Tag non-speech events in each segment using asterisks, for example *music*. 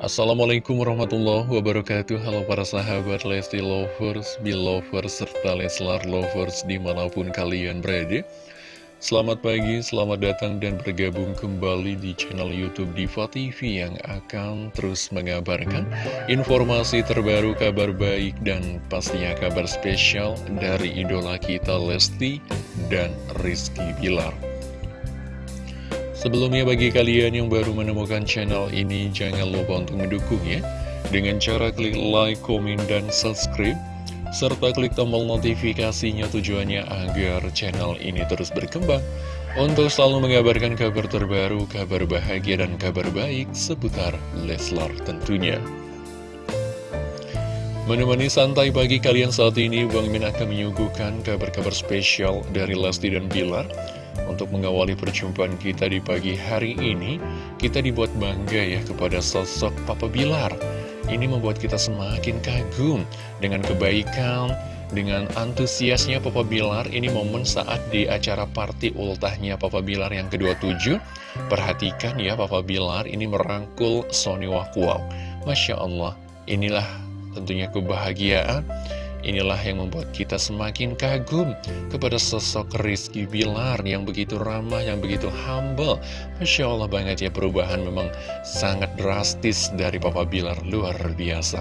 Assalamualaikum warahmatullahi wabarakatuh. Halo para sahabat Lesti Lovers, Belovers, serta Leslar Lovers di mana pun kalian berada. Selamat pagi, selamat datang dan bergabung kembali di channel Youtube Diva TV Yang akan terus mengabarkan informasi terbaru, kabar baik dan pastinya kabar spesial dari idola kita Lesti dan Rizky Bilar Sebelumnya bagi kalian yang baru menemukan channel ini, jangan lupa untuk mendukungnya dengan cara klik like, komen, dan subscribe, serta klik tombol notifikasinya tujuannya agar channel ini terus berkembang. Untuk selalu mengabarkan kabar terbaru, kabar bahagia, dan kabar baik seputar Leslar tentunya. Menemani santai pagi kalian saat ini, Bang Min akan menyuguhkan kabar-kabar spesial dari Lesti dan Bilar untuk mengawali perjumpaan kita di pagi hari ini, kita dibuat bangga ya kepada sosok Papa Bilar. Ini membuat kita semakin kagum dengan kebaikan, dengan antusiasnya Papa Bilar. Ini momen saat di acara party ultahnya Papa Bilar yang ke-27. Perhatikan ya Papa Bilar ini merangkul Sony Wakwau. Masya Allah, inilah tentunya kebahagiaan Inilah yang membuat kita semakin kagum kepada sosok Rizky Bilar yang begitu ramah, yang begitu humble. Masya Allah banget ya perubahan memang sangat drastis dari Papa Bilar, luar biasa.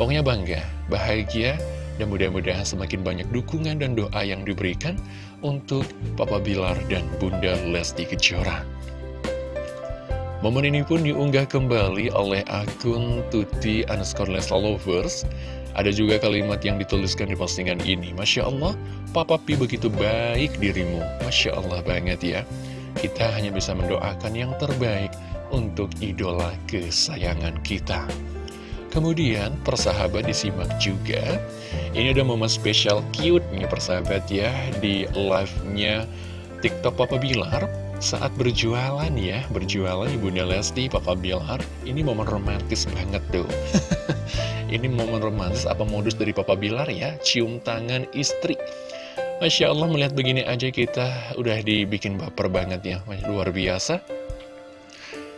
Pokoknya bangga, bahagia, dan mudah-mudahan semakin banyak dukungan dan doa yang diberikan untuk Papa Bilar dan Bunda Lesti Kejora. Momen ini pun diunggah kembali oleh akun Tuti underscore Lovers. Ada juga kalimat yang dituliskan di postingan ini. Masya Allah, Papa Pi begitu baik dirimu. Masya Allah banget ya. Kita hanya bisa mendoakan yang terbaik untuk idola kesayangan kita. Kemudian persahabat disimak juga. Ini ada momen spesial cute nih persahabat ya Di live-nya TikTok Papa Bilar saat berjualan ya Berjualan Ibunda Lesti, Papa Bilar Ini momen romantis banget tuh. *laughs* Ini momen romantis apa modus dari Papa Bilar ya? Cium tangan istri. Masya Allah melihat begini aja kita udah dibikin baper banget ya. Luar biasa.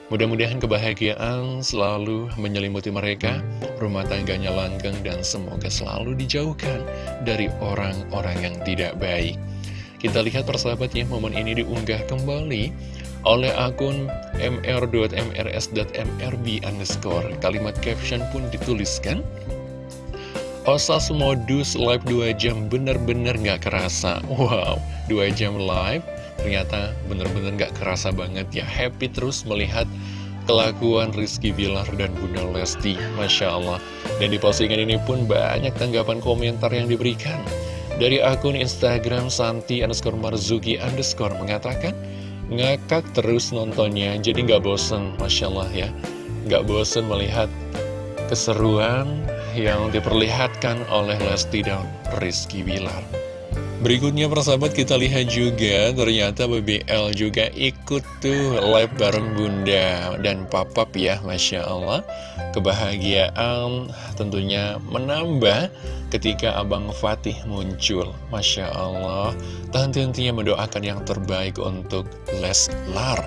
Mudah-mudahan kebahagiaan selalu menyelimuti mereka. Rumah tangganya langgeng dan semoga selalu dijauhkan Dari orang-orang yang tidak baik Kita lihat persahabat ya momen ini diunggah kembali oleh akun mr.mrs.mrb underscore. Kalimat caption pun dituliskan, Osas modus live 2 jam bener-bener gak kerasa. Wow, 2 jam live ternyata bener-bener gak kerasa banget ya. Happy terus melihat kelakuan Rizky Bilar dan Bunda Lesti. Masya Allah. Dan di postingan ini pun banyak tanggapan komentar yang diberikan. Dari akun Instagram Santi underscore Marzuki underscore mengatakan, ngakak terus nontonnya jadi nggak bosen Masya Allah ya. Nggak bosen melihat keseruan yang diperlihatkan oleh Lesti dan Rizky Bilar. Berikutnya persahabat kita lihat juga ternyata BBL juga ikut tuh live bareng Bunda dan Papap ya Masya Allah. Kebahagiaan tentunya menambah ketika Abang Fatih muncul Masya Allah Tahan-tahannya mendoakan yang terbaik untuk Leslar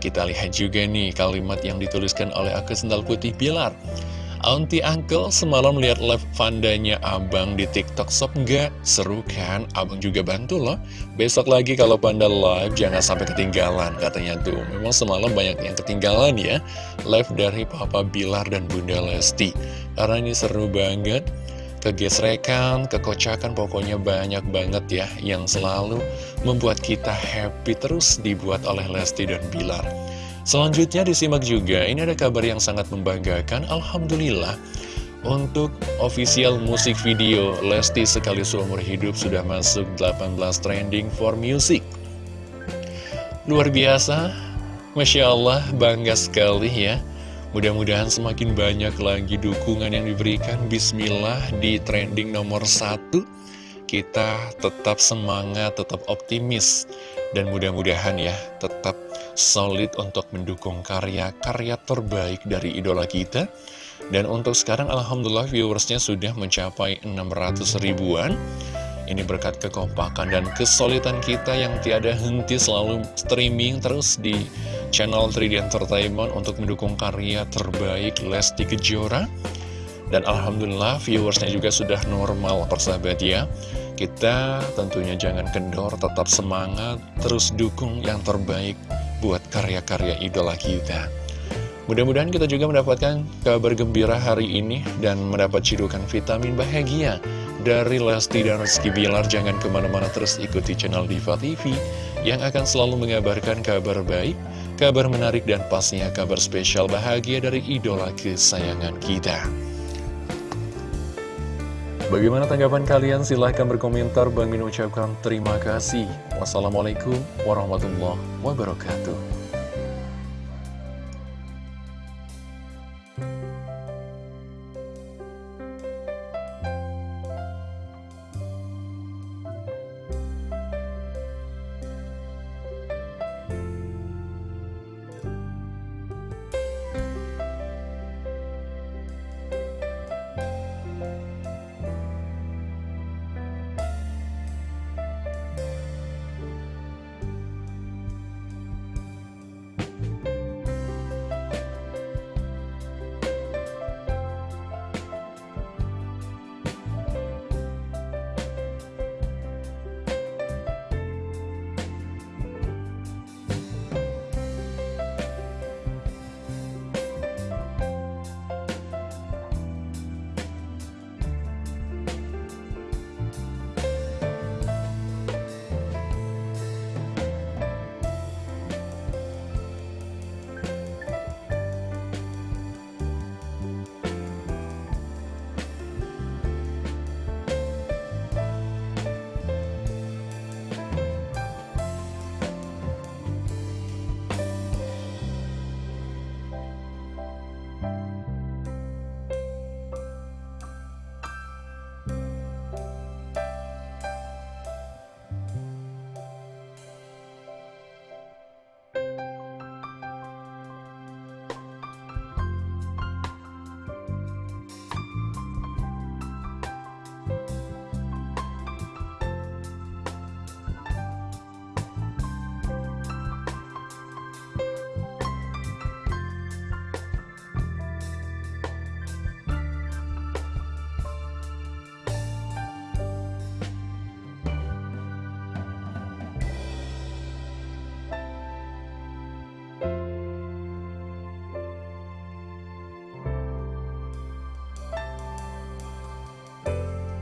Kita lihat juga nih kalimat yang dituliskan oleh Aku Sendal Putih Bilar Auntie Uncle semalam lihat live Vandanya Abang di TikTok Shop nggak? Seru kan? Abang juga bantu loh. Besok lagi kalau Panda live jangan sampai ketinggalan katanya tuh. Memang semalam banyak yang ketinggalan ya. Live dari Papa Bilar dan Bunda Lesti. Karena ini seru banget. Kegesrekan, kekocakan pokoknya banyak banget ya yang selalu membuat kita happy terus dibuat oleh Lesti dan Bilar. Selanjutnya disimak juga, ini ada kabar yang sangat membanggakan, Alhamdulillah. Untuk official musik video Lesti Sekali Seumur Hidup sudah masuk 18 trending for music. Luar biasa, Masya Allah, bangga sekali ya. Mudah-mudahan semakin banyak lagi dukungan yang diberikan Bismillah di trending nomor satu Kita tetap semangat, tetap optimis Dan mudah-mudahan ya tetap solid untuk mendukung karya-karya terbaik dari idola kita. Dan untuk sekarang Alhamdulillah viewersnya sudah mencapai 600 ribuan. Ini berkat kekompakan dan kesulitan kita yang tiada henti selalu streaming terus di channel 3D Entertainment untuk mendukung karya terbaik Lesti Kejora. Dan Alhamdulillah viewersnya juga sudah normal persahabat ya. Kita tentunya jangan kendor, tetap semangat, terus dukung yang terbaik buat karya-karya idola kita. Mudah-mudahan kita juga mendapatkan kabar gembira hari ini dan mendapat cidukan vitamin bahagia dari Lesti dan Rizky Bilar. Jangan ke mana-mana terus ikuti channel Diva TV yang akan selalu mengabarkan kabar baik, kabar menarik dan pastinya kabar spesial bahagia dari idola kesayangan kita. Bagaimana tanggapan kalian? Silahkan berkomentar. Bang Min ucapkan terima kasih. Wassalamualaikum warahmatullahi wabarakatuh.